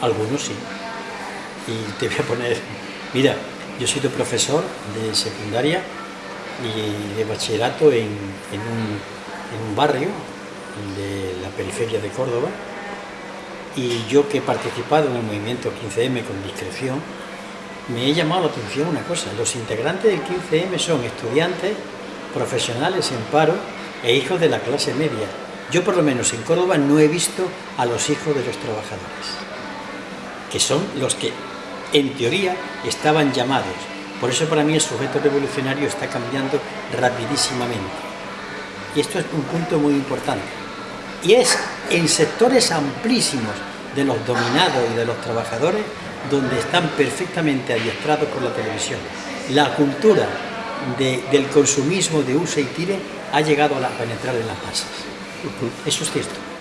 Algunos sí. Y te voy a poner, mira, yo he sido profesor de secundaria y de bachillerato en, un, barrio de la periferia de Córdoba y yo que he participado en el movimiento 15M con discreción, me he llamado la atención una cosa, los integrantes del 15M son estudiantes, profesionales en paro e hijos de la clase media. Yo por lo menos en Córdoba no he visto a los hijos de los trabajadores, que son los que en teoría estaban llamados por eso para mí el sujeto revolucionario está cambiando rapidísimamente. Y esto es un punto muy importante. Y es en sectores amplísimos de los dominados y de los trabajadores donde están perfectamente adiestrados por la televisión. La cultura del consumismo de usa y tire ha llegado a penetrar en las masas. Eso es cierto.